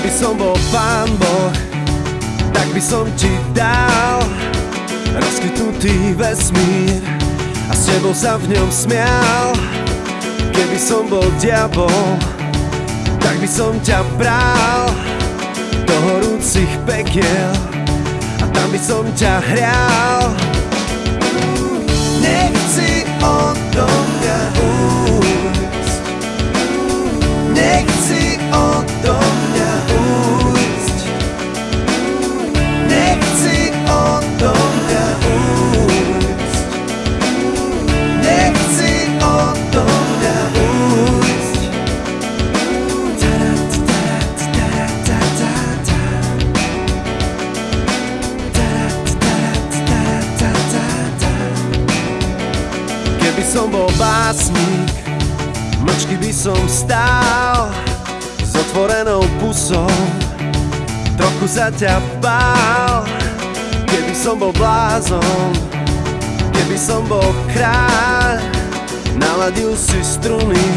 Keby som bol pán Boh, tak by som ti dal rozkytnutý vesmír a s tebou sa v ňom smial. Keby som bol diabol, tak by som ťa bral do horúcich pekiel a tam by som ťa hrial. Nechci odo mňa ujsť, som bol básnik, mlčky by som stál s otvorenou pusou, trochu sa ťa bál. Keby som bol blázon, keby som bol kráľ, naladil si struny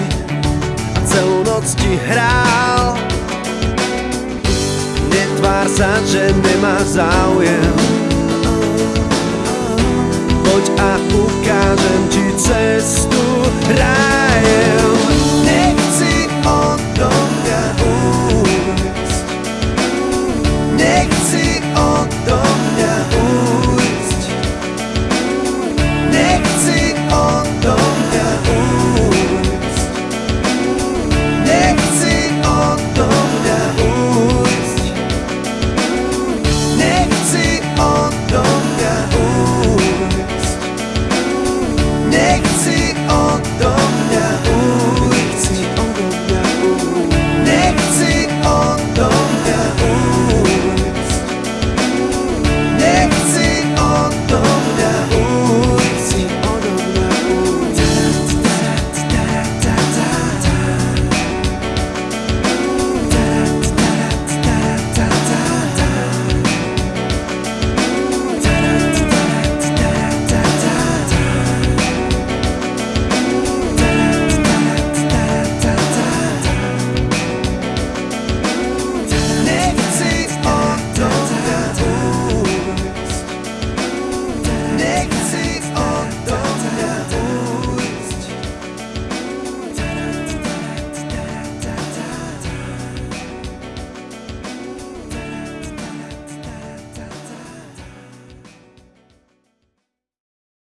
a celú noc ti hral. Netvár sa, že nemáš záujem, poď a ukážem